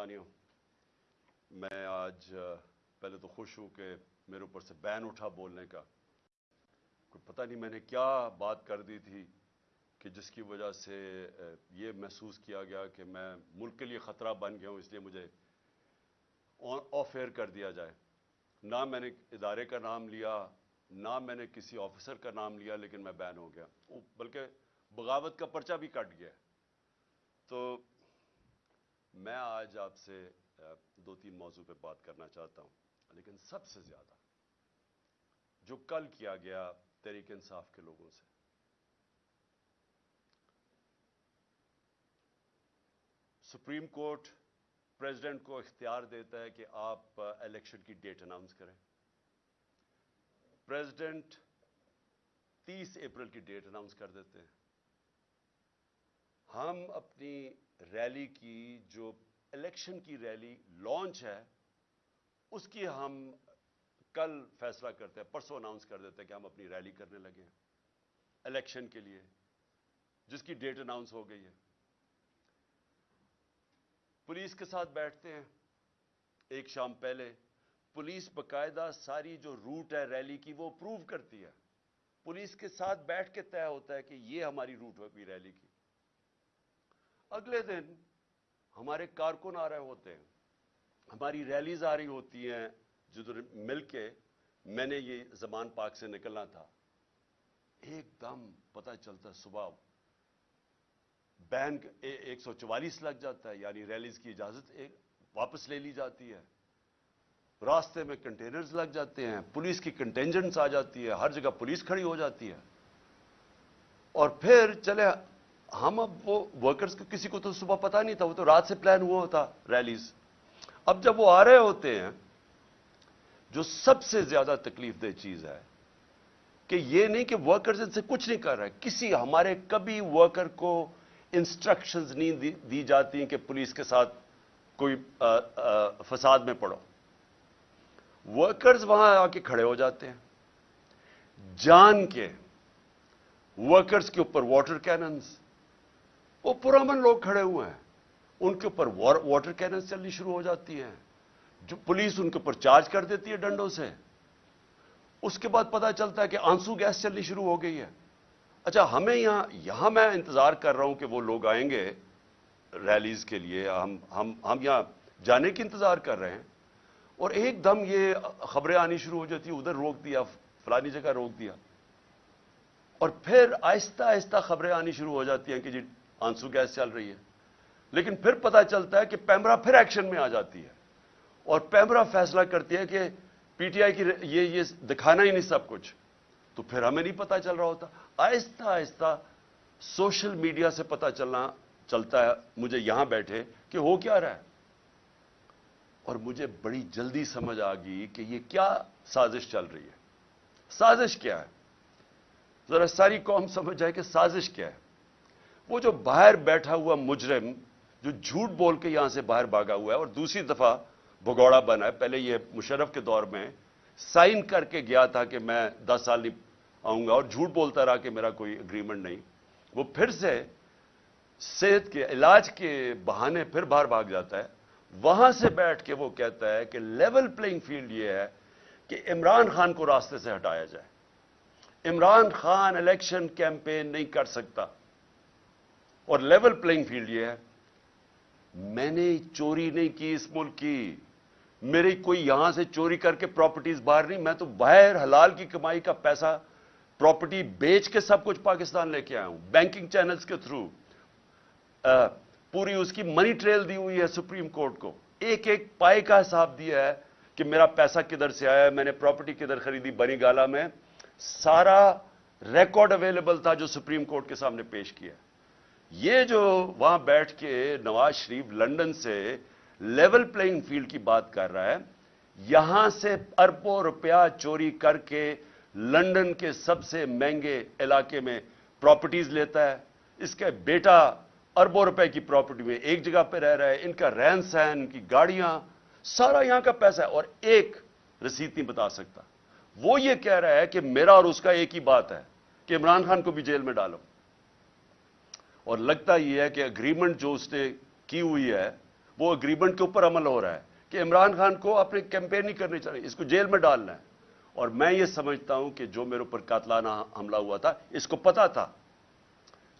پاکستانیوں میں آج پہلے تو خوش ہوں کہ میرے اوپر سے بین اٹھا بولنے کا۔ کوئی پتہ نہیں میں نے کیا بات کر دی تھی کہ جس کی وجہ سے یہ محسوس کیا گیا کہ میں ملک کے لیے خطرہ بن گیا ہوں، اس لیے مجھے آف ایئر کر دیا جائے۔ نہ میں نے ادارے کا نام لیا، نہ میں نے کسی آفیسر کا نام لیا، لیکن میں بین ہو گیا۔ بلکہ بغاوت کا پرچہ بھی کٹ گیا۔ تو میں آج آپ سے دو تین موضوع پہ بات کرنا چاہتا ہوں، لیکن سب سے زیادہ جو کل کیا گیا تحریک انصاف کے لوگوں سے۔ سپریم کورٹ پریزیڈنٹ کو اختیار دیتا ہے کہ آپ الیکشن کی ڈیٹ اناؤنس کریں۔ پریزیڈنٹ تیس اپریل کی ڈیٹ اناؤنس کر دیتے ہیں۔ ہم اپنی ریلی کی جو الیکشن کی ریلی لانچ ہے، اس کی ہم کل فیصلہ کرتے ہیں، پرسوں اناؤنس کر دیتے ہیں کہ ہم اپنی ریلی کرنے لگے ہیں، الیکشن کے لیے، جس کی ڈیٹ اناؤنس ہو گئی ہے۔ پولیس کے ساتھ بیٹھتے ہیں، ایک شام پہلے پولیس باقاعدہ ساری جو روٹ ہے ریلی کی، وہ اپروو کرتی ہے۔ پولیس کے ساتھ بیٹھ کے طے ہوتا ہے کہ یہ ہماری روٹ ہوگی ریلی کی۔ اگلے دن ہمارے کارکن آ رہے ہوتے ہیں، ہماری ریلیز آ رہی ہوتی ہیں جدھر مل کے میں نے یہ زمان پاک سے نکلنا تھا۔ ایک دم پتہ چلتا صبح بین ایک سو چوالیس لگ جاتا ہے یعنی ریلیز کی اجازت ایک واپس لے لی جاتی ہے۔ راستے میں کنٹینرز لگ جاتے ہیں، پولیس کی کنٹینجنٹس آ جاتی ہے، ہر جگہ پولیس کھڑی ہو جاتی ہے۔ اور پھر چلے ہم اب وہ ورکرز کو کسی کو تو صبح پتا نہیں تھا، وہ تو رات سے پلان ہوا ہوتا ریلیز اب جب وہ آ رہے ہوتے ہیں، جو سب سے زیادہ تکلیف دہ چیز ہے کہ یہ نہیں کہ ورکرز ان سے کچھ نہیں کر رہے، کسی ہمارے کبھی ورکر کو انسٹرکشنز نہیں دی جاتی ہیں کہ پولیس کے ساتھ کوئی فساد میں پڑو۔ ورکرز وہاں آ کے کھڑے ہو جاتے ہیں۔ جان کے ورکرز کے اوپر واٹر کیننز وہ پرامن لوگ کھڑے ہوئے ہیں۔ ان کے اوپر واٹر کیننز چلنی شروع ہو جاتی ہیں۔ جو پولیس ان کے اوپر چارج کر دیتی ہے ڈنڈوں سے۔ اس کے بعد پتا چلتا ہے کہ آنسو گیس چلنی شروع ہو گئی ہے۔ اچھا ہمیں یہاں یہاں میں انتظار کر رہا ہوں کہ وہ لوگ آئیں گے ریلیز کے لیے۔ ہم ہم ہم یہاں جانے کی انتظار کر رہے ہیں۔ اور ایک دم یہ خبریں آنی شروع ہو جاتی ادھر روک دیا، فلانی جگہ روک دیا۔ اور پھر آہستہ آہستہ خبریں آنی شروع ہو جاتی ہیں کہ جی آنسو گیس چل رہی ہے۔ لیکن پھر پتا چلتا ہے کہ پیمرا پھر ایکشن میں آ جاتی ہے۔ اور پیمرا فیصلہ کرتی ہے کہ پی ٹی آئی کی یہ یہ دکھانا ہی نہیں سب کچھ۔ تو پھر ہمیں نہیں پتا چل رہا ہوتا۔ آہستہ آہستہ سوشل میڈیا سے پتا چلنا چلتا ہے۔ مجھے یہاں بیٹھے کہ ہو کیا رہا ہے۔ اور مجھے بڑی جلدی سمجھ آ گئی کہ یہ کیا سازش چل رہی ہے۔ سازش کیا ہے؟ ذرا ساری قوم سمجھ جائے کہ سازش کیا ہے۔ وہ جو باہر بیٹھا ہوا مجرم جو جھوٹ بول کے یہاں سے باہر بھاگا ہوا ہے اور دوسری دفعہ بگوڑا بنا ہے، پہلے یہ مشرف کے دور میں سائن کر کے گیا تھا کہ میں دس سال نہیں آؤں گا اور جھوٹ بولتا رہا کہ میرا کوئی اگریمنٹ نہیں۔ وہ پھر سے صحت کے، علاج کے بہانے پھر باہر بھاگ جاتا ہے۔ وہاں سے بیٹھ کے وہ کہتا ہے کہ لیول پلینگ فیلڈ یہ ہے کہ عمران خان کو راستے سے ہٹایا جائے۔ عمران خان الیکشن کیمپین نہیں کر سکتا۔ اور لیول پلینگ فیلڈ یہ ہے۔ میں نے چوری نہیں کی اس ملک کی۔ میری کوئی یہاں سے چوری کر کے پراپرٹیز باہر نہیں، میں تو باہر حلال کی کمائی کا پیسہ پراپرٹی بیچ کے سب کچھ پاکستان لے کے آیا ہوں بینکنگ چینلز کے تھرو پوری اس کی منی ٹریل دی ہوئی ہے سپریم کورٹ کو۔ ایک ایک پائے کا حساب دیا ہے کہ میرا پیسہ کدھر سے آیا ہے۔ میں نے پراپرٹی کدھر خریدی، بنی گالا میں۔ سارا ریکارڈ اویلیبل تھا جو سپریم کورٹ کے سامنے پیش کیا۔ یہ جو وہاں بیٹھ کے نواز شریف لنڈن سے لیول پلینگ فیلڈ کی بات کر رہا ہے، یہاں سے اربوں روپیہ چوری کر کے لنڈن کے سب سے مہنگے علاقے میں پراپرٹیز لیتا ہے۔ اس کا بیٹا اربوں روپے کی پراپرٹی میں ایک جگہ پہ رہ رہا ہے، ان کا رہن سہن، ان کی گاڑیاں، سارا یہاں کا پیسہ ہے اور ایک رسید نہیں بتا سکتا۔ وہ یہ کہہ رہا ہے کہ میرا اور اس کا ایک ہی بات ہے کہ عمران خان کو بھی جیل میں ڈالو۔ اور لگتا یہ ہے کہ اگریمنٹ جو اس نے کی ہوئی ہے، وہ اگریمنٹ کے اوپر عمل ہو رہا ہے کہ عمران خان کو اپنے کیمپین نہیں کرنی چاہیے، اس کو جیل میں ڈالنا ہے اور میں یہ سمجھتا ہوں کہ جو میرے اوپر قاتلانہ حملہ ہوا تھا، اس کو پتا تھا۔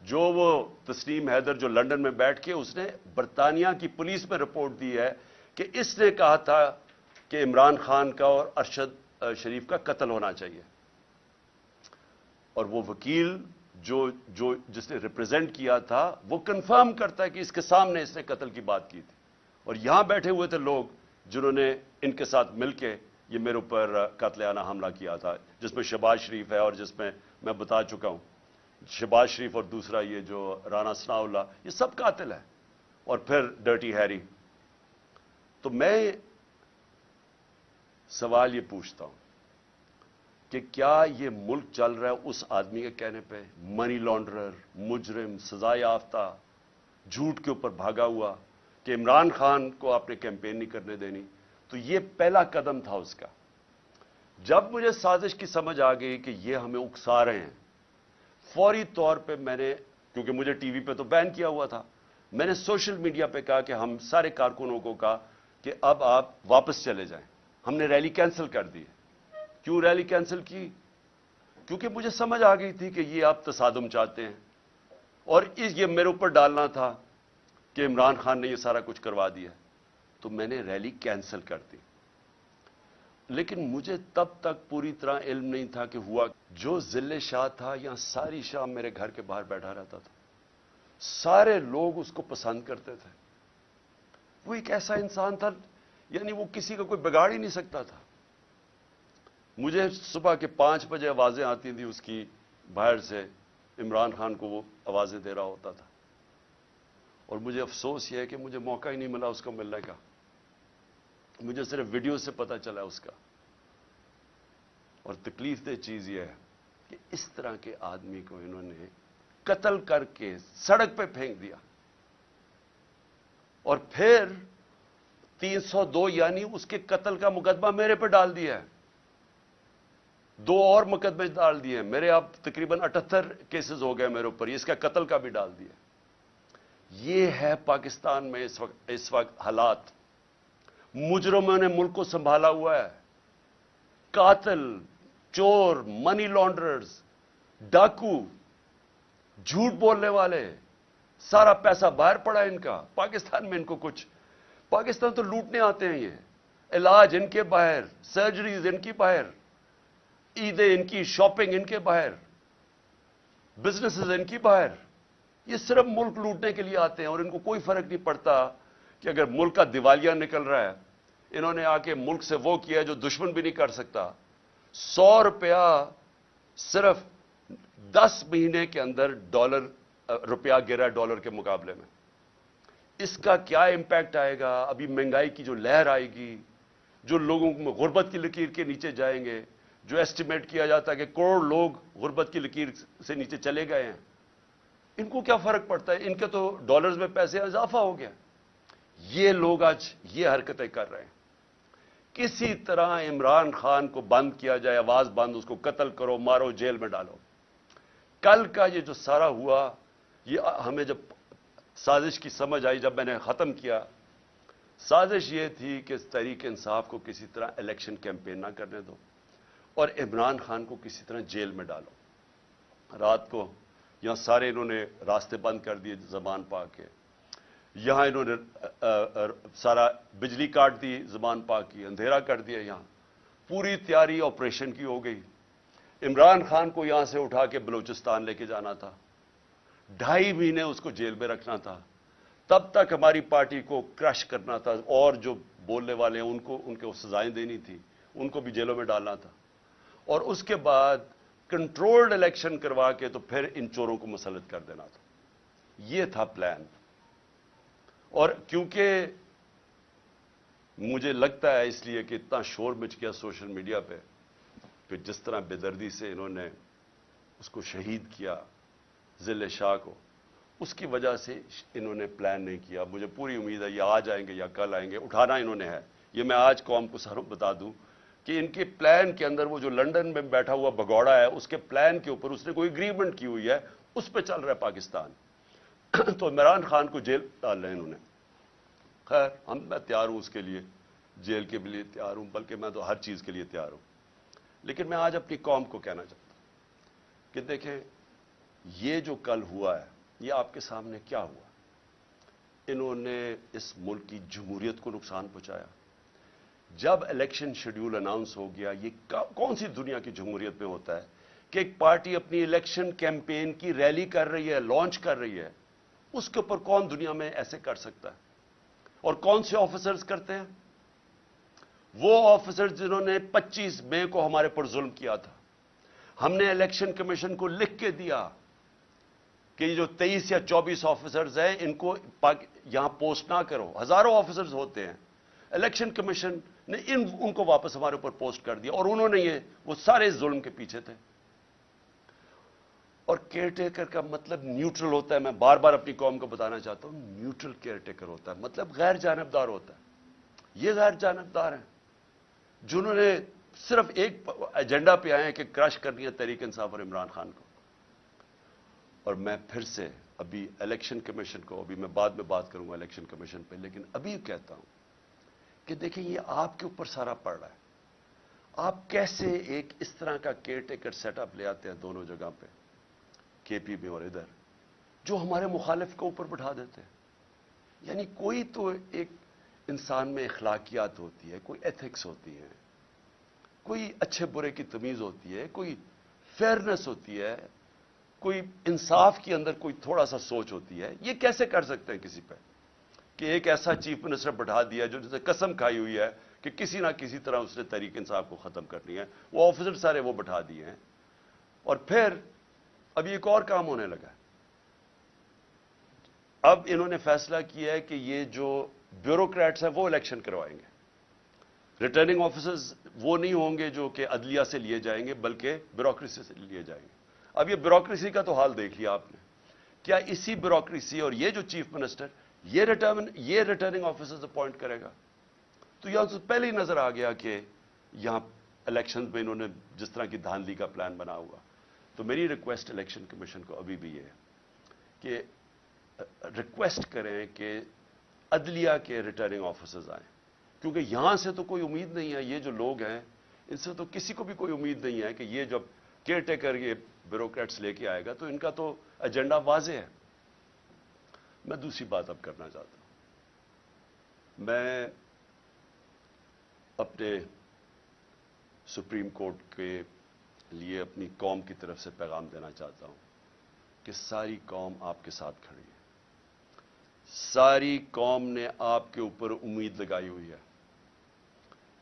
جو وہ تسلیم حیدر جو لنڈن میں بیٹھ کے اس نے برطانیہ کی پولیس میں رپورٹ دی ہے کہ اس نے کہا تھا کہ عمران خان کا اور ارشد شریف کا قتل ہونا چاہیے۔ اور وہ وکیل جو جو جس نے ریپرزینٹ کیا تھا، وہ کنفرم کرتا ہے کہ اس کے سامنے اس نے قتل کی بات کی تھی۔ اور یہاں بیٹھے ہوئے تھے لوگ جنہوں نے ان کے ساتھ مل کے یہ میرے اوپر قاتلانہ حملہ کیا تھا، جس میں شہباز شریف ہے اور جس میں میں بتا چکا ہوں۔ شہباز شریف اور دوسرا یہ جو رانا ثناء اللہ، یہ سب قاتل ہے اور پھر ڈرٹی ہیری تو میں سوال یہ پوچھتا ہوں کہ کیا یہ ملک چل رہا ہے اس آدمی کے کہنے پہ؟ منی لانڈرر مجرم، سزا یافتہ، جھوٹ کے اوپر بھاگا ہوا، کہ عمران خان کو آپ نے کیمپین نہیں کرنے دینی۔ تو یہ پہلا قدم تھا اس کا۔ جب مجھے سازش کی سمجھ آ گئی کہ یہ ہمیں اکسا رہے ہیں، فوری طور پہ میں نے، کیونکہ مجھے ٹی وی پہ تو بین کیا ہوا تھا، میں نے سوشل میڈیا پہ کہا کہ ہم سارے کارکنوں کو کہا کہ اب آپ واپس چلے جائیں۔ ہم نے ریلی کینسل کر دی کیوں ریلی کینسل کی؟ کیونکہ مجھے سمجھ آ گئی تھی کہ یہ آپ تصادم چاہتے ہیں۔ اور اس یہ میرے اوپر ڈالنا تھا کہ عمران خان نے یہ سارا کچھ کروا دیا۔ تو میں نے ریلی کینسل کر دی۔ لیکن مجھے تب تک پوری طرح علم نہیں تھا کہ ہوا جو ضلع شاہ تھا یا ساری شام میرے گھر کے باہر بیٹھا رہتا تھا۔ سارے لوگ اس کو پسند کرتے تھے۔ وہ ایک ایسا انسان تھا یعنی وہ کسی کا کوئی بگاڑ ہی نہیں سکتا تھا۔ مجھے صبح کے پانچ بجے آوازیں آتی تھیں اس کی باہر سے، عمران خان کو وہ آوازیں دے رہا ہوتا تھا۔ اور مجھے افسوس یہ ہے کہ مجھے موقع ہی نہیں ملا اس کو ملنے کا۔ مجھے صرف ویڈیو سے پتا چلا اس کا۔ اور تکلیف دہ چیز یہ ہے کہ اس طرح کے آدمی کو انہوں نے قتل کر کے سڑک پہ پھینک دیا۔ اور پھر تین سو دو یعنی اس کے قتل کا مقدمہ میرے پہ ڈال دیا ہے۔ دو اور مقدمے ڈال دیے میرے اب تقریباً اٹھہتر کیسز ہو گئے میرے اوپر۔ اس کا قتل کا بھی ڈال دیا یہ ہے پاکستان میں اس وقت اس وقت حالات۔ مجرموں نے ملک کو سنبھالا ہوا ہے۔ قاتل، چور منی لانڈررز ڈاکو، جھوٹ بولنے والے، سارا پیسہ باہر پڑا ان کا۔ پاکستان میں ان کو کچھ پاکستان تو لوٹنے آتے ہیں یہ۔ علاج ان کے باہر سرجریز ان کی باہر۔ عیدیں ان کی شاپنگ ان کے باہر بزنسز ان کی باہر یہ صرف ملک لوٹنے کے لیے آتے ہیں اور ان کو کوئی فرق نہیں پڑتا کہ اگر ملک کا دیوالیہ نکل رہا ہے، انہوں نے آ کے ملک سے وہ کیا جو دشمن بھی نہیں کر سکتا۔ سو روپیہ صرف دس مہینے کے اندر ڈالر، روپیہ گرا ڈالر کے مقابلے میں۔ اس کا کیا امپیکٹ آئے گا؟ ابھی مہنگائی کی جو لہر آئے گی، جو لوگوں کو غربت کی لکیر کے نیچے جائیں گے جو ایسٹیمیٹ کیا جاتا ہے کہ کروڑ لوگ غربت کی لکیر سے نیچے چلے گئے ہیں، ان کو کیا فرق پڑتا ہے؟ ان کے تو ڈالرز میں پیسے اضافہ ہو گیا۔ یہ لوگ آج یہ حرکتیں کر رہے ہیں۔ کسی طرح عمران خان کو بند کیا جائے، آواز بند، اس کو قتل کرو، مارو، جیل میں ڈالو۔ کل کا یہ جو سارا ہوا، یہ ہمیں جب سازش کی سمجھ آئی، جب میں نے ختم کیا، سازش یہ تھی کہ تحریک انصاف کو کسی طرح الیکشن کیمپین نہ کرنے دو۔ اور عمران خان کو کسی طرح جیل میں ڈالو۔ رات کو یہاں سارے انہوں نے راستے بند کر دیے زبان پا کے۔ یہاں انہوں نے سارا بجلی کاٹ دی زبان پا کی اندھیرا کر دیا یہاں۔ پوری تیاری آپریشن کی ہو گئی۔ عمران خان کو یہاں سے اٹھا کے بلوچستان لے کے جانا تھا۔ ڈھائی مہینے اس کو جیل میں رکھنا تھا۔ تب تک ہماری پارٹی کو کرش کرنا تھا اور جو بولنے والے ہیں، ان کو ان کو سزائیں دینی تھی۔ ان کو بھی جیلوں میں ڈالنا تھا۔ اور اس کے بعد کنٹرولڈ الیکشن کروا کے تو پھر ان چوروں کو مسلط کر دینا تھا۔ یہ تھا پلان۔ اور کیونکہ مجھے لگتا ہے اس لیے کہ اتنا شور مچ گیا سوشل میڈیا پہ، کہ جس طرح بے دردی سے انہوں نے اس کو شہید کیا ضلع شاہ کو، اس کی وجہ سے انہوں نے پلان نہیں کیا۔ مجھے پوری امید ہے یہ آج آئیں گے یا کل آئیں گے، اٹھانا انہوں نے ہے۔ یہ میں آج قوم کو سر بتا دوں۔ کہ ان کے پلان کے اندر وہ جو لنڈن میں بیٹھا ہوا بگوڑا ہے، اس کے پلان کے اوپر اس نے کوئی اگریمنٹ کی ہوئی ہے، اس پہ چل رہا ہے پاکستان۔ تو عمران خان کو جیل ڈال رہے ہیں انہوں نے۔ خیر، ہم میں تیار ہوں اس کے لیے، جیل کے لیے تیار ہوں، بلکہ میں تو ہر چیز کے لیے تیار ہوں۔ لیکن میں آج اپنی قوم کو کہنا چاہتا ہوں کہ دیکھیں، یہ جو کل ہوا ہے، یہ آپ کے سامنے کیا ہوا؟ انہوں نے اس ملک کی جمہوریت کو نقصان پہنچایا۔ جب الیکشن شیڈیول اناؤنس ہو گیا، یہ کون سی دنیا کی جمہوریت میں ہوتا ہے کہ ایک پارٹی اپنی الیکشن کیمپین کی ریلی کر رہی ہے، لانچ کر رہی ہے، اس کے اوپر کون دنیا میں ایسے کر سکتا ہے؟ اور کون سے آفیسرز کرتے ہیں؟ وہ آفیسرز جنہوں نے پچیس مئی کو ہمارے پر ظلم کیا تھا۔ ہم نے الیکشن کمیشن کو لکھ کے دیا کہ یہ جو تیئیس یا چوبیس آفیسرز ہیں، ان کو یہاں پوسٹ نہ کرو۔ ہزاروں آفیسرز ہوتے ہیں۔ الیکشن کمیشن نے ان ان کو واپس ہمارے اوپر پوسٹ کر دیا اور انہوں نے یہ وہ سارے ظلم کے پیچھے تھے۔ اور کیئر ٹیکر کا مطلب نیوٹرل ہوتا ہے، میں بار بار اپنی قوم کو بتانا چاہتا ہوں، نیوٹرل کیئر ٹیکر ہوتا ہے۔ مطلب غیر جانبدار ہوتا ہے۔ یہ غیر جانبدار ہیں۔ جنہوں نے صرف ایک ایجنڈا پہ آئے ہیں کہ کرش کرنی ہے تحریک انصاف اور عمران خان کو۔ اور میں پھر سے ابھی الیکشن کمیشن کو، ابھی میں بعد میں بات کروں گا الیکشن کمیشن پہ، لیکن ابھی کہتا ہوں کہ دیکھیں یہ آپ کے اوپر سارا پڑ رہا ہے۔ آپ کیسے ایک اس طرح کا کیئر ٹیکر سیٹ اپ لے آتے ہیں دونوں جگہ پہ، کے پی میں اور ادھر، جو ہمارے مخالف کے اوپر بٹھا دیتے ہیں۔ یعنی کوئی تو ایک انسان میں اخلاقیات ہوتی ہے، کوئی ایتھکس ہوتی ہے، کوئی اچھے برے کی تمیز ہوتی ہے، کوئی فیئرنس ہوتی ہے، کوئی انصاف کے اندر کوئی تھوڑا سا سوچ ہوتی ہے۔ یہ کیسے کر سکتے ہیں کسی پہ؟ کہ ایک ایسا چیف منسٹر بٹھا دیا جو جسے قسم کھائی ہوئی ہے کہ کسی نہ کسی طرح اس نے تحریک انصاف کو ختم کرنی ہے۔ وہ آفیسر سارے وہ بٹھا دیے ہیں۔ اور پھر اب ایک اور کام ہونے لگا اب انہوں نے فیصلہ کیا ہے کہ یہ جو بیوروکریٹس ہیں وہ الیکشن کروائیں گے۔ ریٹرننگ آفیسرز وہ نہیں ہوں گے جو کہ عدلیہ سے لیے جائیں گے، بلکہ بیوروکریسی سے لیے جائیں گے۔ اب یہ بیوروکریسی کا تو حال دیکھ لیا آپ نے۔ کیا اسی بیوروکریسی اور یہ جو چیف منسٹر یہ ریٹرن یہ ریٹرننگ آفیسر اپوائنٹ کرے گا۔ تو یہاں سے پہلے ہی نظر آ گیا کہ یہاں الیکشن میں انہوں نے جس طرح کی دھاندلی کا پلان بنا ہوا۔ تو میری ریکویسٹ الیکشن کمیشن کو ابھی بھی یہ ہے کہ ریکویسٹ کریں کہ عدلیہ کے ریٹرننگ آفیسرز آئیں۔ کیونکہ یہاں سے تو کوئی امید نہیں ہے، یہ جو لوگ ہیں، ان سے تو کسی کو بھی کوئی امید نہیں ہے کہ یہ جب کیئر ٹیکر یہ بیوروکریٹس لے کے آئے گا تو ان کا تو ایجنڈا واضح ہے۔ میں دوسری بات اب کرنا چاہتا ہوں۔ میں اپنے سپریم کورٹ کے لیے اپنی قوم کی طرف سے پیغام دینا چاہتا ہوں کہ ساری قوم آپ کے ساتھ کھڑی ہے۔ ساری قوم نے آپ کے اوپر امید لگائی ہوئی ہے۔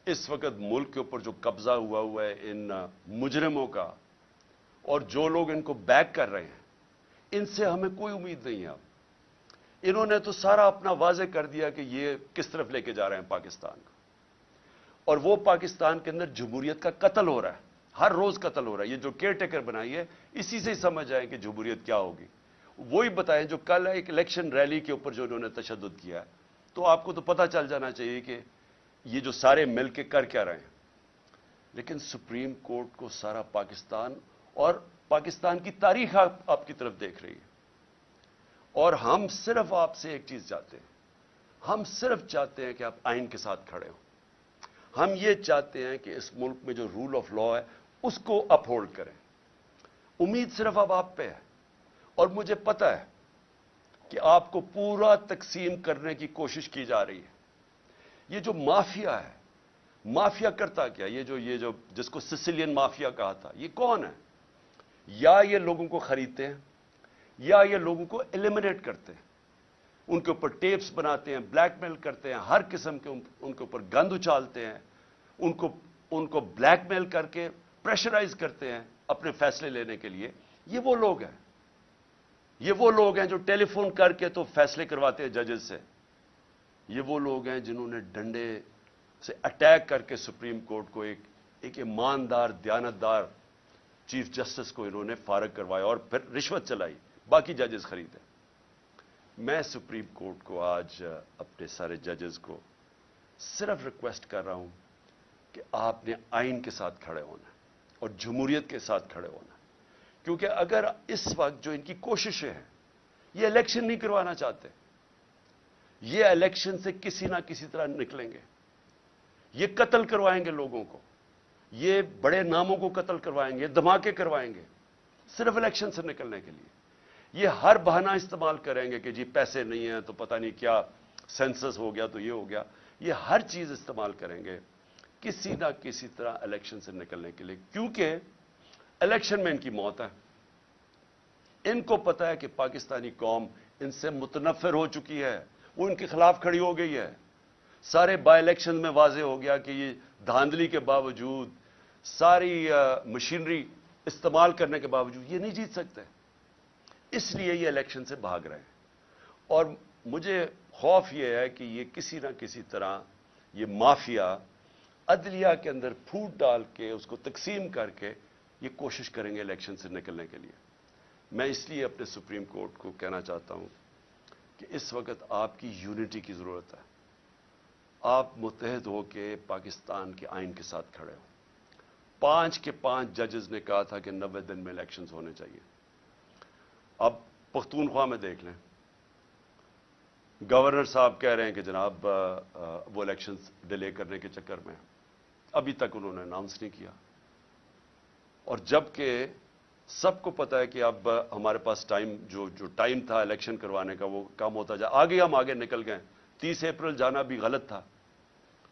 اس وقت ملک کے اوپر جو قبضہ ہوا ہوا ہے ان مجرموں کا اور جو لوگ ان کو بیک کر رہے ہیں، ان سے ہمیں کوئی امید نہیں ہے اب۔ انہوں نے تو سارا اپنا واضح کر دیا کہ یہ کس طرف لے کے جا رہے ہیں پاکستان کو۔ اور وہ پاکستان کے اندر جمہوریت کا قتل ہو رہا ہے۔ ہر روز قتل ہو رہا ہے۔ یہ جو کیئر ٹیکر بنائی ہے، اسی سے ہی سمجھ آئے کہ جمہوریت کیا ہوگی۔ وہی بتائیں جو کل ایک الیکشن ریلی کے اوپر جو انہوں نے تشدد کیا ہے، تو آپ کو تو پتہ چل جانا چاہیے کہ یہ جو سارے مل کے کر کیا رہے ہیں۔ لیکن سپریم کورٹ کو سارا پاکستان اور پاکستان کی تاریخ آپ کی طرف دیکھ رہی ہے۔ اور ہم صرف آپ سے ایک چیز چاہتے ہیں۔ ہم صرف چاہتے ہیں کہ آپ آئین کے ساتھ کھڑے ہوں۔ ہم یہ چاہتے ہیں کہ اس ملک میں جو رول آف لا ہے، اس کو اپ ہولڈ کریں۔ امید صرف اب آپ پہ ہے۔ اور مجھے پتا ہے کہ آپ کو پورا تقسیم کرنے کی کوشش کی جا رہی ہے۔ یہ جو مافیا ہے، مافیا کرتا کیا؟ یہ جو یہ جو، جس کو سسلین مافیا کہا تھا، یہ کون ہے؟ یا یہ لوگوں کو خریدتے ہیں؟ یا یہ لوگوں کو ایلیمنیٹ کرتے ہیں۔ ان کے اوپر ٹیپس بناتے ہیں بلیک میل کرتے ہیں، ہر قسم کے ان کے اوپر گند اچالتے ہیں۔ ان کو ان کو بلیک میل کر کے پریشرائز کرتے ہیں اپنے فیصلے لینے کے لیے۔ یہ وہ لوگ ہیں۔ یہ وہ لوگ ہیں جو ٹیلی فون کر کے تو فیصلے کرواتے ہیں ججز سے۔ یہ وہ لوگ ہیں جنہوں نے ڈنڈے سے اٹیک کر کے سپریم کورٹ کو ایک ایک ایماندار، دیانتدار، چیف جسٹس کو انہوں نے فارغ کروایا اور پھر رشوت چلائی۔ باقی ججز خریدے میں سپریم کورٹ کو آج اپنے سارے ججز کو صرف ریکویسٹ کر رہا ہوں کہ آپ نے آئین کے ساتھ کھڑے ہونا اور جمہوریت کے ساتھ کھڑے ہونا کیونکہ اگر اس وقت جو ان کی کوششیں ہیں، یہ الیکشن نہیں کروانا چاہتے، یہ الیکشن سے کسی نہ کسی طرح نکلیں گے۔ یہ قتل کروائیں گے لوگوں کو۔ یہ بڑے ناموں کو قتل کروائیں گے، دھماکے کروائیں گے، صرف الیکشن سے نکلنے کے لیے۔ یہ ہر بہانہ استعمال کریں گے کہ جی پیسے نہیں ہیں تو پتہ نہیں کیا سینسس ہو گیا تو یہ ہو گیا۔ یہ ہر چیز استعمال کریں گے کسی نہ کسی طرح الیکشن سے نکلنے کے لیے، کیونکہ الیکشن میں ان کی موت ہے۔ ان کو پتا ہے کہ پاکستانی قوم ان سے متنفر ہو چکی ہے، وہ ان کے خلاف کھڑی ہو گئی ہے۔ سارے بائی الیکشن میں واضح ہو گیا کہ یہ دھاندلی کے باوجود ساری مشینری استعمال کرنے کے باوجود یہ نہیں جیت سکتے۔ اس لیے یہ الیکشن سے بھاگ رہے ہیں۔ اور مجھے خوف یہ ہے کہ یہ کسی نہ کسی طرح یہ مافیا عدلیہ کے اندر پھوٹ ڈال کے اس کو تقسیم کر کے یہ کوشش کریں گے الیکشن سے نکلنے کے لیے۔ میں اس لیے اپنے سپریم کورٹ کو کہنا چاہتا ہوں کہ اس وقت آپ کی یونٹی کی ضرورت ہے۔ آپ متحد ہو کے پاکستان کے آئین کے ساتھ کھڑے ہو پانچ کے پانچ ججز نے کہا تھا کہ نوے دن میں الیکشنز ہونے چاہیے۔ اب پختونخوا میں دیکھ لیں۔ گورنر صاحب کہہ رہے ہیں کہ جناب وہ الیکشنز ڈیلے کرنے کے چکر میں ابھی تک انہوں نے اناؤنس نہیں کیا۔ اور جبکہ سب کو پتا ہے کہ اب ہمارے پاس ٹائم جو جو ٹائم تھا الیکشن کروانے کا، وہ کم ہوتا جائے آگے ہم آگے نکل گئے۔ تیس اپریل جانا بھی غلط تھا۔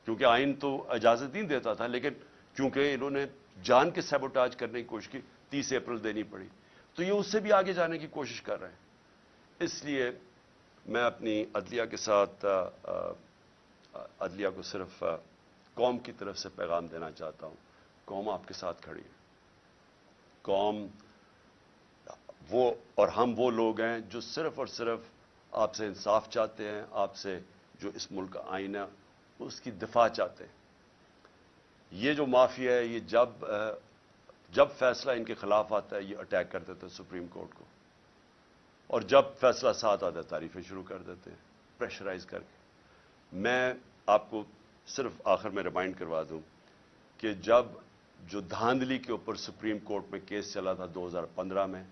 کیونکہ آئین تو اجازت نہیں دیتا تھا، لیکن کیونکہ انہوں نے جان کے سیبوٹاج کرنے کی کوشش کی، تیس اپریل دینی پڑی۔ تو یہ اس سے بھی آگے جانے کی کوشش کر رہے ہیں۔ اس لیے میں اپنی عدلیہ کے ساتھ عدلیہ کو صرف قوم کی طرف سے پیغام دینا چاہتا ہوں۔ قوم آپ کے ساتھ کھڑی ہے۔ قوم، وہ اور ہم وہ لوگ ہیں جو صرف اور صرف آپ سے انصاف چاہتے ہیں، آپ سے جو اس ملک کا آئین ہے اس کی دفاع چاہتے ہیں۔ یہ جو معافی ہے، یہ جب جب فیصلہ ان کے خلاف آتا ہے، یہ اٹیک کر دیتے ہیں سپریم کورٹ کو۔ اور جب فیصلہ ساتھ آتا ہے، تعریفیں شروع کر دیتے ہیں پریشرائز کر کے۔ میں آپ کو صرف آخر میں ریمائنڈ کروا دوں کہ جب جو دھاندلی کے اوپر سپریم کورٹ میں کیس چلا تھا دو ہزار پندرہ میں،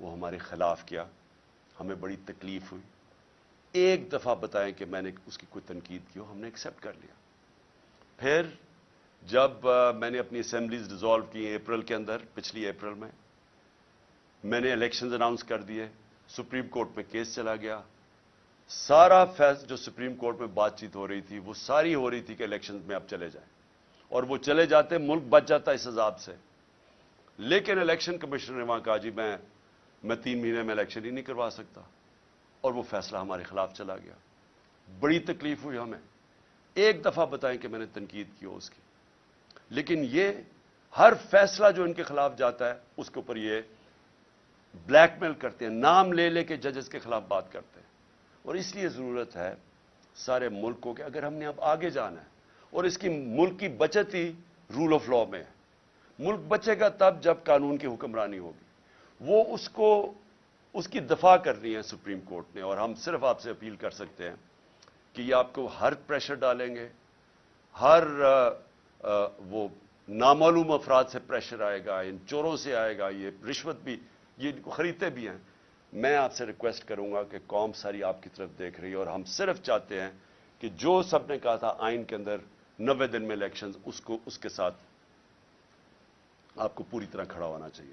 وہ ہمارے خلاف کیا۔ ہمیں بڑی تکلیف ہوئی۔ ایک دفعہ بتائیں کہ میں نے اس کی کوئی تنقید کی ہو، ہم نے ایکسیپٹ کر لیا۔ پھر جب میں نے اپنی اسمبلیز ڈیزالو کی اپریل کے اندر، پچھلی اپریل میں میں نے الیکشنز اناؤنس کر دیے سپریم کورٹ میں کیس چلا گیا۔ سارا فیص جو سپریم کورٹ میں بات چیت ہو رہی تھی، وہ ساری ہو رہی تھی کہ الیکشنز میں اب چلے جائیں۔ اور وہ چلے جاتے، ملک بچ جاتا اس عذاب سے۔ لیکن الیکشن کمیشنر نے وہاں کہا جی میں میں تین مہینے میں الیکشن ہی نہیں کروا سکتا۔ اور وہ فیصلہ ہمارے خلاف چلا گیا۔ بڑی تکلیف ہوئی ہمیں۔ ایک دفعہ بتائیں کہ میں نے تنقید کی ہو اس کی۔ لیکن یہ ہر فیصلہ جو ان کے خلاف جاتا ہے، اس کے اوپر یہ بلیک میل کرتے ہیں، نام لے لے کے ججز کے خلاف بات کرتے ہیں۔ اور اس لیے ضرورت ہے سارے ملکوں کے، اگر ہم نے اب آگے جانا ہے، اور اس کی ملک کی بچت ہی رول آف لا میں ہے۔ ملک بچے گا تب جب قانون کی حکمرانی ہوگی۔ وہ اس کو، اس کی دفاع کر رہی ہیں سپریم کورٹ نے، اور ہم صرف آپ سے اپیل کر سکتے ہیں کہ یہ آپ کو ہر پریشر ڈالیں گے، ہر وہ نامعلوم افراد سے پریشر آئے گا، ان چوروں سے آئے گا، یہ رشوت بھی، یہ خریدتے بھی ہیں۔ میں آپ سے ریکویسٹ کروں گا کہ قوم ساری آپ کی طرف دیکھ رہی ہے اور ہم صرف چاہتے ہیں کہ جو سب نے کہا تھا آئین کے اندر نوے دن میں الیکشن اس کو، اس کے ساتھ آپ کو پوری طرح کھڑا ہونا چاہیے۔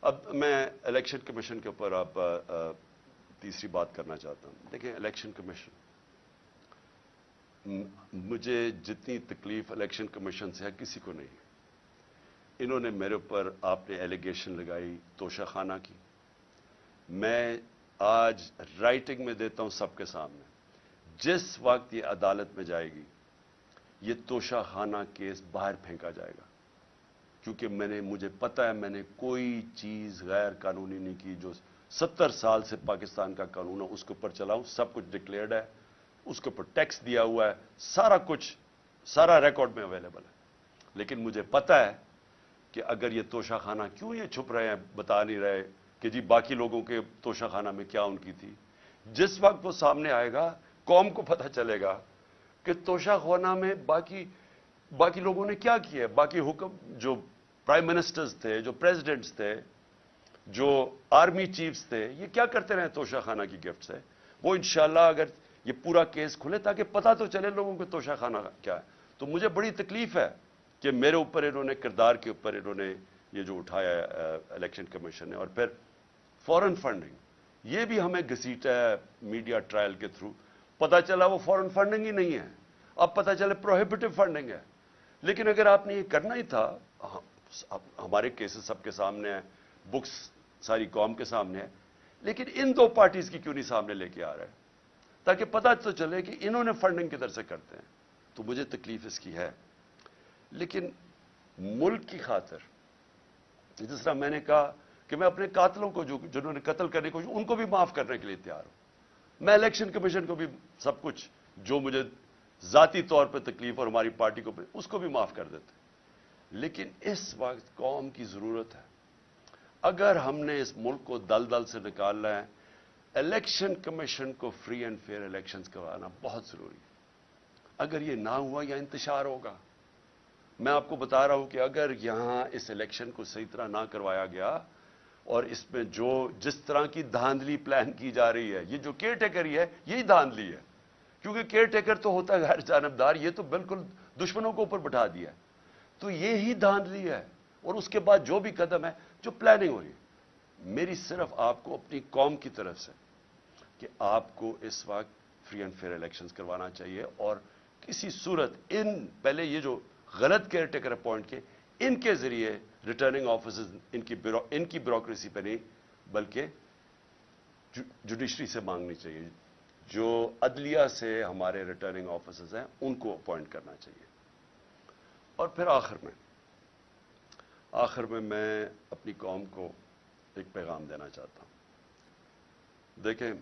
اب میں الیکشن کمیشن کے اوپر آپ تیسری بات کرنا چاہتا ہوں۔ دیکھیں الیکشن کمیشن مجھے جتنی تکلیف الیکشن کمیشن سے ہے، کسی کو نہیں۔ انہوں نے میرے اوپر آپ نے ایلیگیشن لگائی، توشہ خانہ کی۔ میں آج رائٹنگ میں دیتا ہوں سب کے سامنے۔ جس وقت یہ عدالت میں جائے گی، یہ توشہ خانہ کیس باہر پھینکا جائے گا۔ کیونکہ میں نے، مجھے پتا ہے، میں نے کوئی چیز غیر قانونی نہیں کی جو ستر سال سے پاکستان کا قانون ہے، اس کے اوپر چلاؤں، سب کچھ ڈکلیئرڈ ہے۔ اس کے اوپر ٹیکس دیا ہوا ہے، سارا کچھ، سارا ریکارڈ میں اویلیبل ہے۔ لیکن مجھے پتا ہے کہ اگر یہ توشہ خانہ کیوں یہ چھپ رہے ہیں، بتا نہیں رہے کہ جی باقی لوگوں کے توشہ خانہ میں کیا ان کی تھی۔ جس وقت وہ سامنے آئے گا، قوم کو پتہ چلے گا کہ توشہ خانہ میں باقی باقی لوگوں نے کیا کیا ہے۔ باقی حکم، جو پرائم منسٹرز تھے، جو پریزیڈنٹس تھے، جو آرمی چیفز تھے، یہ کیا کرتے رہے توشہ خانہ کی گفٹ سے؟ وہ انشاءاللہ اگر یہ پورا کیس کھلے تاکہ پتہ تو چلے لوگوں کو توشہ خانہ کیا ہے۔ تو مجھے بڑی تکلیف ہے کہ میرے اوپر انہوں نے، کردار کے اوپر انہوں نے یہ جو اٹھایا ہے الیکشن کمیشن نے، اور پھر فورن فنڈنگ۔ یہ بھی ہمیں گھسیٹا ہے میڈیا ٹرائل کے تھرو۔ پتہ چلا وہ فورن فنڈنگ ہی نہیں ہے۔ اب پتہ چلے پروہیبٹو فنڈنگ ہے۔ لیکن اگر آپ نے یہ کرنا ہی تھا ہاں، ہمارے کیسز سب کے سامنے ہیں، بکس ساری قوم کے سامنے ہے لیکن ان دو پارٹیز کی کیوں نہیں سامنے لے کے آ رہے؟ تاکہ پتہ تو چلے کہ انہوں نے فنڈنگ کدھر سے کرتے ہیں۔ تو مجھے تکلیف اس کی ہے۔ لیکن ملک کی خاطر جس طرح میں نے کہا کہ میں اپنے قاتلوں کو جو جنہوں نے قتل کرنے کو ان کو بھی معاف کرنے کے لیے تیار ہوں۔ میں الیکشن کمیشن کو بھی سب کچھ، جو مجھے ذاتی طور پہ تکلیف اور ہماری پارٹی کو اس کو بھی معاف کر دیتے لیکن اس وقت قوم کی ضرورت ہے۔ اگر ہم نے اس ملک کو دل دل سے نکالنا ہے الیکشن کمیشن کو فری اینڈ فیئر الیکشنز کروانا بہت ضروری ہے۔ اگر یہ نہ ہوا یا انتشار ہوگا، میں آپ کو بتا رہا ہوں کہ اگر یہاں اس الیکشن کو صحیح طرح نہ کروایا گیا اور اس میں جو جس طرح کی دھاندلی پلان کی جا رہی ہے، یہ جو کیئر ٹیکر ہی ہے، یہی دھاندلی ہے۔ کیونکہ کیئر ٹیکر تو ہوتا ہے غیر جانبدار، یہ تو بالکل دشمنوں کو اوپر بٹھا دیا تو یہی دھاندلی ہے اور اس کے بعد جو بھی قدم ہے، جو پلاننگ ہو رہی ہے۔ میری صرف آپ کو اپنی قوم کی طرف سے کہ آپ کو اس وقت فری اینڈ فیئر الیکشنز کروانا چاہیے اور کسی صورت ان پہلے یہ جو غلط کیئر ٹیکر اپوائنٹ کے ان کے ذریعے ریٹرننگ آفیسز ان کی ان کی بیوروکریسی پہ نہیں، بلکہ جوڈیشری سے مانگنی چاہیے۔ جو عدلیہ سے ہمارے ریٹرننگ آفیسرز ہیں، ان کو اپوائنٹ کرنا چاہیے۔ اور پھر آخر میں آخر میں میں اپنی قوم کو ایک پیغام دینا چاہتا ہوں۔ دیکھیں،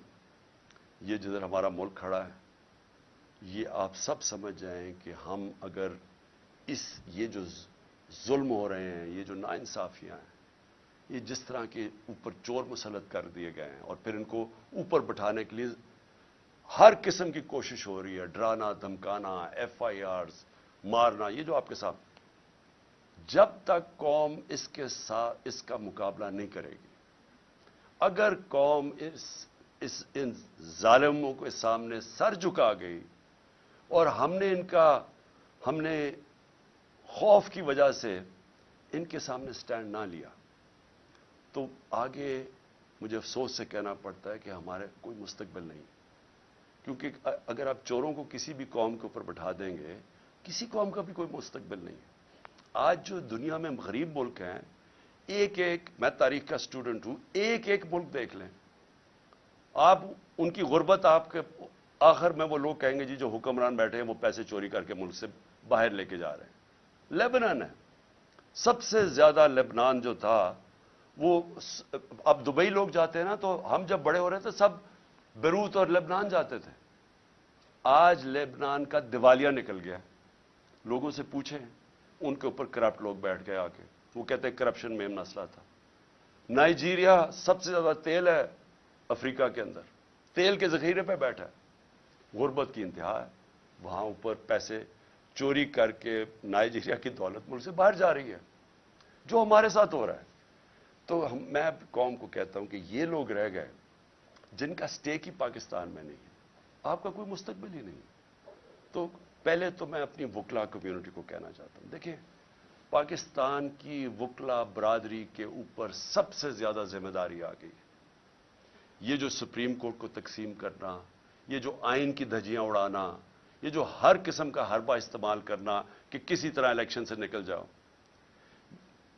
یہ جدھر ہمارا ملک کھڑا ہے، یہ آپ سب سمجھ جائیں کہ ہم اگر اس، یہ جو ظلم ہو رہے ہیں، یہ جو ناانصافیاں ہیں، یہ جس طرح کے اوپر چور مسلط کر دیے گئے ہیں اور پھر ان کو اوپر بٹھانے کے لیے ہر قسم کی کوشش ہو رہی ہے، ڈرانا، دھمکانا ایف آئی آرز مارنا، یہ جو آپ کے ساتھ جب تک قوم اس کے ساتھ اس کا مقابلہ نہیں کرے گی۔ اگر قوم اس اس، ان ظالموں کے سامنے سر جھکا گئی اور ہم نے ان کا، ہم نے خوف کی وجہ سے ان کے سامنے سٹینڈ نہ لیا، تو آگے مجھے افسوس سے کہنا پڑتا ہے کہ ہمارے کوئی مستقبل نہیں کیونکہ اگر آپ چوروں کو کسی بھی قوم کے اوپر بٹھا دیں گے، کسی قوم کا بھی کوئی مستقبل نہیں ہے۔ آج جو دنیا میں غریب ملک ہیں، ایک ایک، میں تاریخ کا اسٹوڈنٹ ہوں، ایک ایک ملک دیکھ لیں۔ آپ، ان کی غربت آپ کے آخر میں وہ لوگ کہیں گے جی جو حکمران بیٹھے ہیں، وہ پیسے چوری کر کے ملک سے باہر لے کے جا رہے ہیں۔ لیبنان ہے۔ سب سے زیادہ لیبنان جو تھا، وہ اب دبئی لوگ جاتے ہیں نا، تو ہم جب بڑے ہو رہے تھے سب بیروت اور لیبنان جاتے تھے۔ آج لیبنان کا دیوالیہ نکل گیا۔ لوگوں سے پوچھیں۔ ان کے اوپر کرپٹ لوگ بیٹھ گئے آ کے وہ کہتے ہیں کرپشن میں مسئلہ تھا۔ نائجیریا سب سے زیادہ تیل ہے افریقہ کے اندر۔ تیل کے ذخیرے پہ بیٹھا ہے۔ غربت کی انتہا ہے۔ وہاں اوپر پیسے چوری کر کے نائجیریا کی دولت ملک سے باہر جا رہی ہے۔ جو ہمارے ساتھ ہو رہا ہے۔ تو ہم میں قوم کو کہتا ہوں کہ یہ لوگ رہ گئے جن کا سٹیک ہی پاکستان میں نہیں ہے۔ آپ کا کوئی مستقبل ہی نہیں۔ تو پہلے تو میں اپنی وکلا کمیونٹی کو کہنا چاہتا ہوں۔ دیکھیں، پاکستان کی وکلا برادری کے اوپر سب سے زیادہ ذمہ داری آ گئی۔ یہ جو سپریم کورٹ کو تقسیم کرنا، یہ جو آئین کی دھجیاں اڑانا، یہ جو ہر قسم کا حربہ استعمال کرنا کہ کسی طرح الیکشن سے نکل جاؤ۔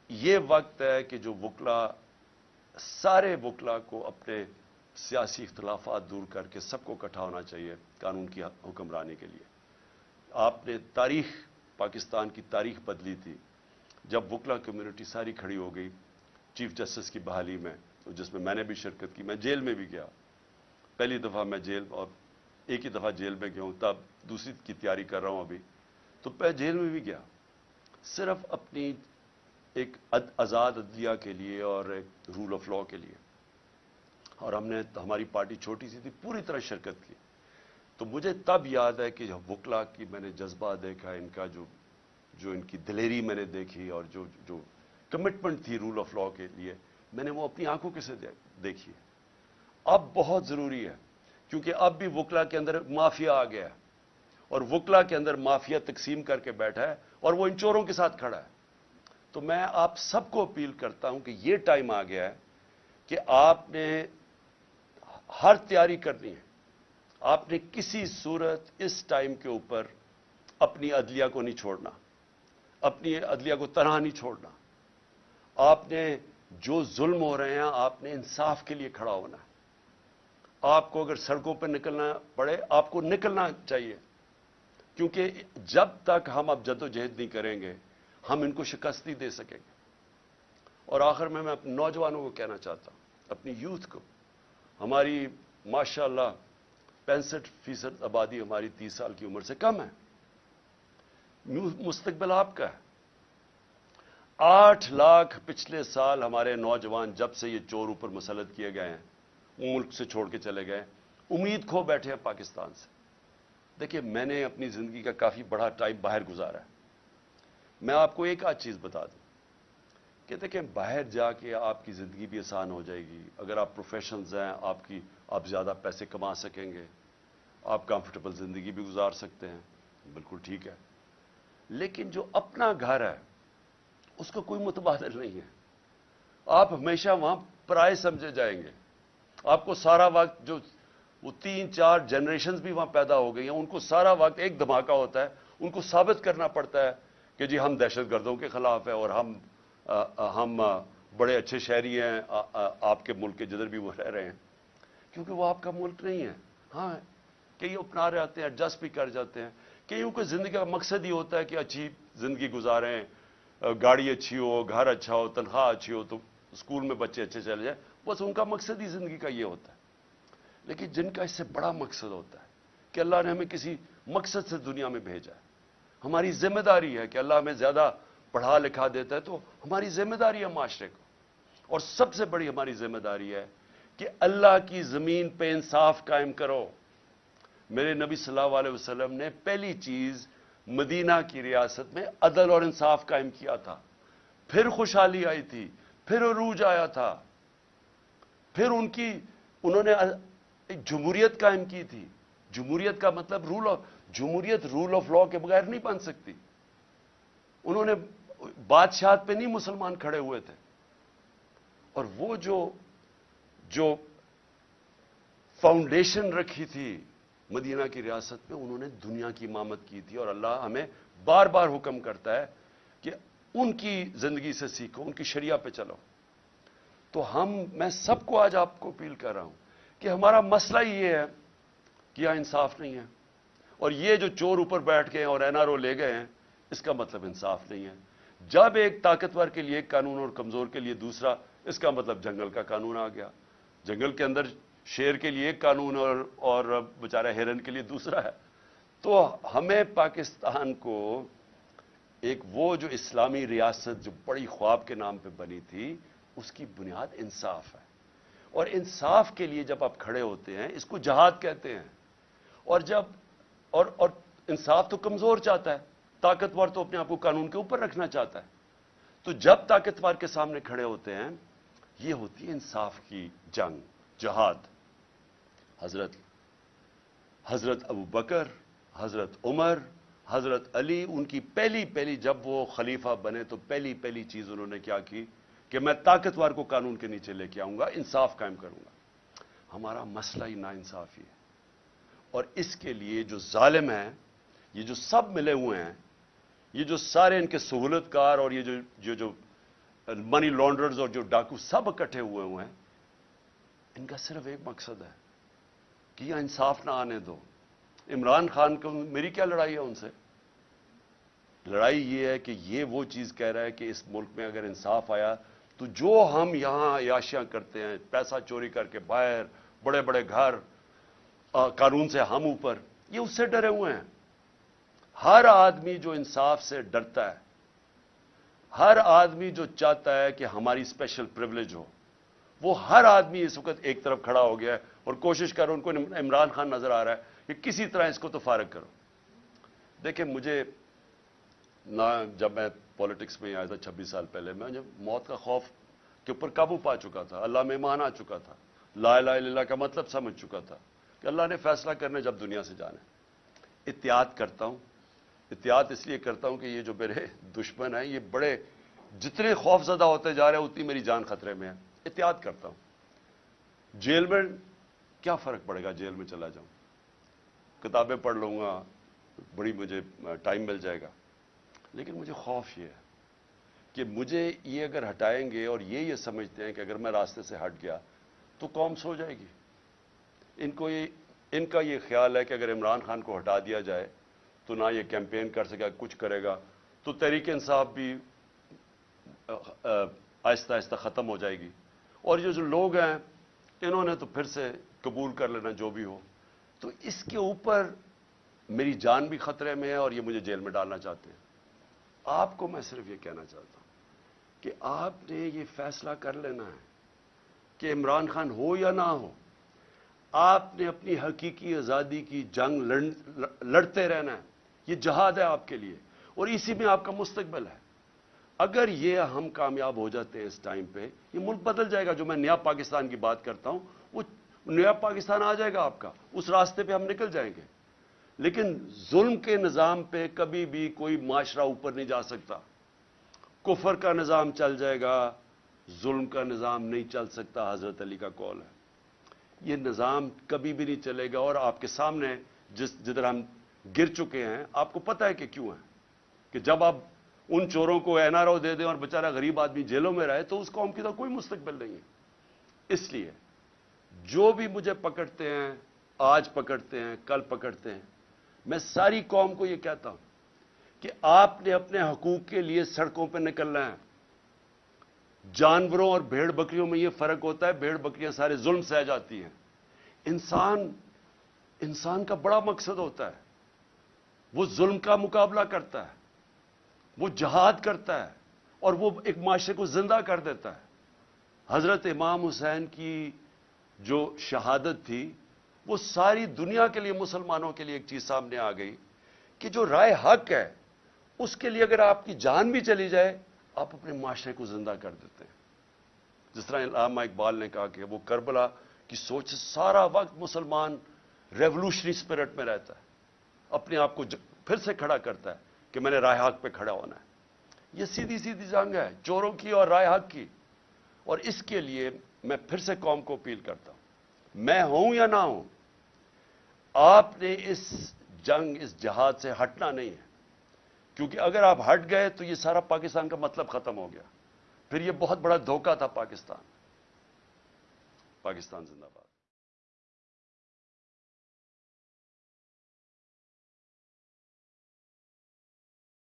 یہ وقت ہے کہ جو وکلا، سارے وکلا کو اپنے سیاسی اختلافات دور کر کے سب کو اکٹھا ہونا چاہیے قانون کی حکمرانی کے لیے۔ آپ نے تاریخ پاکستان کی تاریخ بدلی تھی۔ جب وکلا کمیونٹی ساری کھڑی ہو گئی، چیف جسٹس کی بحالی میں جس میں میں نے بھی شرکت کی، میں جیل میں بھی گیا۔ پہلی دفعہ میں جیل اور ایک ہی دفعہ جیل میں گیا ہوں، تب دوسری کی تیاری کر رہا ہوں ابھی۔ تو پہ جیل میں بھی گیا۔ صرف اپنی ایک آزاد عدلیہ کے لیے اور ایک رول آف لا کے لیے۔ اور ہم نے، ہماری پارٹی چھوٹی سی تھی، پوری طرح شرکت کی۔ تو مجھے تب یاد ہے کہ وکلا کی میں نے جذبہ دیکھا، ان کا جو جو ان کی دلیری میں نے دیکھی اور جو جو کمٹمنٹ تھی رول آف لا کے لیے، میں نے وہ اپنی آنکھوں کے سے دیکھی اب بہت ضروری ہے، کیونکہ اب بھی وکلا کے اندر مافیا آ گیا ہے اور وکلا کے اندر مافیا تقسیم کر کے بیٹھا ہے اور وہ ان چوروں کے ساتھ کھڑا ہے۔ تو میں آپ سب کو اپیل کرتا ہوں کہ یہ ٹائم آ گیا ہے کہ آپ نے ہر تیاری کرنی ہے۔ آپ نے کسی صورت اس ٹائم کے اوپر اپنی عدلیہ کو نہیں چھوڑنا، اپنی عدلیہ کو تنہا نہیں چھوڑنا۔ آپ نے جو ظلم ہو رہے ہیں، آپ نے انصاف کے لیے کھڑا ہونا ہے۔ آپ کو اگر سڑکوں پہ نکلنا پڑے، آپ کو نکلنا چاہیے۔ کیونکہ جب تک ہم اب جد و جہد نہیں کریں گے، ہم ان کو شکست نہیں دے سکیں گے۔ اور آخر میں میں اپنے نوجوانوں کو کہنا چاہتا ہوں، اپنی یوتھ کو۔ ہماری ماشاء اللہ پینسٹھ فیصد آبادی ہماری تیس سال کی عمر سے کم ہے۔ مستقبل آپ کا ہے۔ آٹھ لاکھ پچھلے سال ہمارے نوجوان جب سے یہ چور اوپر مسلط کیے گئے ہیں ملک سے چھوڑ کے چلے گئے۔ امید کھو بیٹھے ہیں پاکستان سے۔ دیکھیے، میں نے اپنی زندگی کا کافی بڑا ٹائم باہر گزارا ہے۔ میں آپ کو ایک آدھ چیز بتا دوں۔ کہ دیکھیں باہر جا کے آپ کی زندگی بھی آسان ہو جائے گی۔ اگر آپ پروفیشنز ہیں، آپ کی، آپ زیادہ پیسے کما سکیں گے۔ آپ کمفرٹیبل زندگی بھی گزار سکتے ہیں۔ بالکل ٹھیک ہے۔ لیکن جو اپنا گھر ہے، اس کا کوئی متبادل نہیں ہے۔ آپ ہمیشہ وہاں پرائے سمجھے جائیں گے۔ آپ کو سارا وقت جو وہ تین، چار جنریشنز بھی وہاں پیدا ہو گئی ہیں، ان کو سارا وقت ایک دھماکہ ہوتا ہے۔ ان کو ثابت کرنا پڑتا ہے کہ جی ہم دہشت گردوں کے خلاف ہیں اور ہم ہم بڑے اچھے شہری ہیں آپ کے ملک کے جدھر بھی وہ رہ رہے ہیں۔ کیونکہ وہ آپ کا ملک نہیں ہے۔ ہاں کئی اپنا رہے آتے ہیں ایڈجسٹ بھی کر جاتے ہیں۔ کئیوں کو زندگی کا مقصد ہی ہوتا ہے کہ اچھی زندگی گزاریں گاڑی اچھی ہو، گھر اچھا ہو، تنخواہ اچھی ہو، تو اسکول میں بچے اچھے چلے جائیں۔ بس ان کا مقصد ہی زندگی کا یہ ہوتا ہے۔ لیکن جن کا اس سے بڑا مقصد ہوتا ہے کہ اللہ نے ہمیں کسی مقصد سے دنیا میں بھیجا ہے۔ ہماری ذمہ داری ہے کہ اللہ ہمیں زیادہ پڑھا لکھا دیتا ہے تو ہماری ذمہ داری ہے معاشرے کو۔ اور سب سے بڑی ہماری ذمہ داری ہے کہ اللہ کی زمین پہ انصاف قائم کرو۔ میرے نبی صلی اللہ علیہ وسلم نے پہلی چیز مدینہ کی ریاست میں عدل اور انصاف قائم کیا تھا۔ پھر خوشحالی آئی تھی، پھر عروج آیا تھا۔ پھر ان کی، انہوں نے ایک جمہوریت قائم کی تھی۔ جمہوریت کا مطلب رول آف جمہوریت رول آف لا کے بغیر نہیں بن سکتی۔ انہوں نے بادشاہت پہ نہیں مسلمان کھڑے ہوئے تھے۔ اور وہ جو جو فاؤنڈیشن رکھی تھی مدینہ کی ریاست میں انہوں نے دنیا کی امامت کی تھی۔ اور اللہ ہمیں بار بار حکم کرتا ہے کہ ان کی زندگی سے سیکھو، ان کی شریعہ پہ چلو۔ تو ہم، میں سب کو آج آپ کو اپیل کر رہا ہوں کہ ہمارا مسئلہ یہ ہے کہ یہاں انصاف نہیں ہے۔ اور یہ جو چور اوپر بیٹھ گئے اور این آر او لے گئے ہیں، اس کا مطلب انصاف نہیں ہے۔ جب ایک طاقتور کے لیے ایک قانون اور کمزور کے لیے دوسرا، اس کا مطلب جنگل کا قانون آ گیا۔ جنگل کے اندر شیر کے لیے ایک قانون اور اور بیچارہ ہرن کے لیے دوسرا ہے۔ تو ہمیں پاکستان کو ایک وہ جو اسلامی ریاست جو بڑی خواب کے نام پہ بنی تھی، اس کی بنیاد انصاف ہے۔ اور انصاف کے لیے جب آپ کھڑے ہوتے ہیں، اس کو جہاد کہتے ہیں۔ اور جب، اور اور انصاف تو کمزور چاہتا ہے۔ طاقتور تو اپنے آپ کو قانون کے اوپر رکھنا چاہتا ہے۔ تو جب طاقتور کے سامنے کھڑے ہوتے ہیں، یہ ہوتی ہے انصاف کی جنگ، جہاد۔ حضرت حضرت ابو بکر، حضرت عمر، حضرت علی، ان کی پہلی پہلی جب وہ خلیفہ بنے تو پہلی پہلی چیز انہوں نے کیا کی؟ کہ میں طاقتور کو قانون کے نیچے لے کے آؤں گا، انصاف قائم کروں گا۔ ہمارا مسئلہ ہی نا انصافی ہے۔ اور اس کے لیے جو ظالم ہیں، یہ جو سب ملے ہوئے ہیں یہ جو سارے ان کے سہولت کار اور یہ جو جو جو منی لانڈرز اور جو ڈاکو سب اکٹھے ہوئے ہوئے ہیں، ان کا صرف ایک مقصد ہے کہ یہ انصاف نہ آنے دو۔ عمران خان کو میری کیا لڑائی ہے ان سے؟ لڑائی یہ ہے کہ یہ وہ چیز کہہ رہا ہے کہ اس ملک میں اگر انصاف آیا تو جو ہم یہاں عیاشیاں کرتے ہیں، پیسہ چوری کر کے باہر، بڑے بڑے گھر قانون سے ہم اوپر، یہ اس سے ڈرے ہوئے ہیں۔ ہر آدمی جو انصاف سے ڈرتا ہے، ہر آدمی جو چاہتا ہے کہ ہماری اسپیشل پرولیج ہو، وہ ہر آدمی اس وقت ایک طرف کھڑا ہو گیا ہے اور کوشش کر ان کو عمران خان نظر آ رہا ہے کہ کسی طرح اس کو تو فارغ کرو۔ دیکھیں، مجھے نہ جب میں پالیٹکس میں آیا تھا چھبیس سال پہلے، میں جب موت کا خوف کے اوپر قابو پا چکا تھا، اللہ میں مان آ چکا تھا، لا الہ الا اللہ کا مطلب سمجھ چکا تھا کہ اللہ نے فیصلہ کرنا جب دنیا سے جانا احتیاط کرتا ہوں احتیاط اس لیے کرتا ہوں کہ یہ جو میرے دشمن ہیں، یہ بڑے جتنے خوف زدہ ہوتے جا رہے ہیں، اتنی میری جان خطرے میں ہے۔ احتیاط کرتا ہوں۔ جیل میں کیا فرق پڑے گا جیل میں چلا جاؤں؟ کتابیں پڑھ لوں گا، بڑی مجھے ٹائم مل جائے گا۔ لیکن مجھے خوف یہ ہے کہ مجھے یہ اگر ہٹائیں گے اور یہ یہ سمجھتے ہیں کہ اگر میں راستے سے ہٹ گیا تو قوم سو جائے گی۔ ان کو یہ، ان کا یہ خیال ہے کہ اگر عمران خان کو ہٹا دیا جائے تو نہ یہ کیمپین کر سکے، کچھ کرے گا۔ تو تحریک انصاف بھی آہستہ آہستہ ختم ہو جائے گی۔ اور یہ جو لوگ ہیں، انہوں نے تو پھر سے قبول کر لینا جو بھی ہو۔ تو اس کے اوپر میری جان بھی خطرے میں ہے اور یہ مجھے جیل میں ڈالنا چاہتے ہیں۔ آپ کو میں صرف یہ کہنا چاہتا ہوں کہ آپ نے یہ فیصلہ کر لینا ہے کہ عمران خان ہو یا نہ ہو، آپ نے اپنی حقیقی آزادی کی جنگ لڑتے رہنا ہے۔ یہ جہاد ہے آپ کے لیے اور اسی میں آپ کا مستقبل ہے۔ اگر یہ ہم کامیاب ہو جاتے ہیں اس ٹائم پہ، یہ ملک بدل جائے گا۔ جو میں نیا پاکستان کی بات کرتا ہوں، وہ نیا پاکستان آ جائے گا آپ کا۔ اس راستے پہ ہم نکل جائیں گے۔ لیکن ظلم کے نظام پہ کبھی بھی کوئی معاشرہ اوپر نہیں جا سکتا۔ کفر کا نظام چل جائے گا، ظلم کا نظام نہیں چل سکتا۔ حضرت علی کا کال ہے۔ یہ نظام کبھی بھی نہیں چلے گا اور آپ کے سامنے جس جدھر ہم گر چکے ہیں۔ آپ کو پتا ہے کہ کیوں ہے کہ جب آپ ان چوروں کو این آر او دے دیں اور بیچارہ غریب آدمی جیلوں میں رہے تو اس قوم کی تو کوئی مستقبل نہیں ہے۔ اس لیے جو بھی مجھے پکڑتے ہیں، آج پکڑتے ہیں، کل پکڑتے ہیں، میں ساری قوم کو یہ کہتا ہوں کہ آپ نے اپنے حقوق کے لیے سڑکوں پہ نکلنا ہے۔ جانوروں اور بھیڑ بکریوں میں یہ فرق ہوتا ہے، بھیڑ بکریاں سارے ظلم سہ جاتی ہیں۔ انسان انسان کا بڑا مقصد ہوتا ہے۔ وہ ظلم کا مقابلہ کرتا ہے، وہ جہاد کرتا ہے اور وہ ایک معاشرے کو زندہ کر دیتا ہے۔ حضرت امام حسین کی جو شہادت تھی، وہ ساری دنیا کے لیے مسلمانوں کے لیے ایک چیز سامنے آ گئی کہ جو رائے حق ہے، اس کے لیے اگر آپ کی جان بھی چلی جائے، آپ اپنے معاشرے کو زندہ کر دیتے ہیں۔ جس طرح علامہ اقبال نے کہا کہ وہ کربلا کی سوچ سارا وقت مسلمان ریولوشنری اسپرٹ میں رہتا ہے۔ اپنے آپ کو پھر سے کھڑا کرتا ہے کہ میں نے رائے حق پہ کھڑا ہونا ہے۔ یہ سیدھی سیدھی جنگ ہے چوروں کی اور رائے حق کی۔ اور اس کے لیے میں پھر سے قوم کو اپیل کرتا ہوں۔ میں ہوں یا نہ ہوں، آپ نے اس جنگ، اس جہاد سے ہٹنا نہیں ہے۔ کیونکہ اگر آپ ہٹ گئے تو یہ سارا پاکستان کا مطلب ختم ہو گیا۔ پھر یہ بہت بڑا دھوکہ تھا پاکستان۔ پاکستان زندہ باد۔